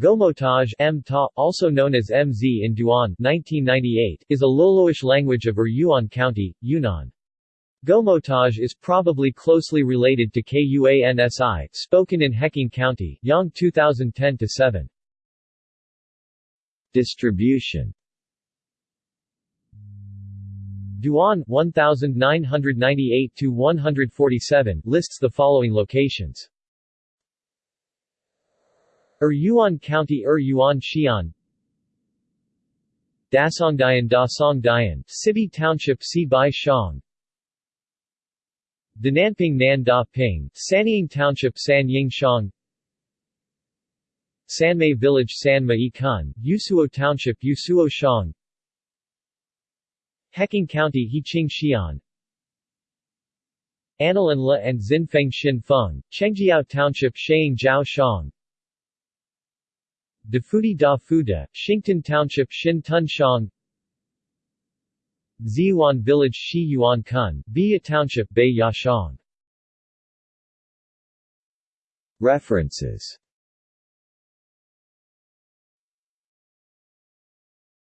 Gomotaj M Ta, also known as MZ in Duan 1998, is a Loloish language of Yuan County, Yunnan. Gomotaj is probably closely related to Kuansi, spoken in Heqing County, Yang 2010-7. Distribution Duan 1998 147 lists the following locations. Er Yuan County Er Yuan Xi'an. Dasongdian Da Songdian, Sibi Township Si Bai Shang Dananping Nan Da Ping, Sanying Township San Ying Shang Sanmei Village San Mai Kun, Yusuo Township Yusuo Shang Heqing County Heqing Xi'an. Analan La and Xinfeng Xin Feng, Chengjiao Township Shaying Jiao Shang Dafudi Da Fuda, Township Xin Tun Shang Village Shi Yuan Kun, Biya Township Bei References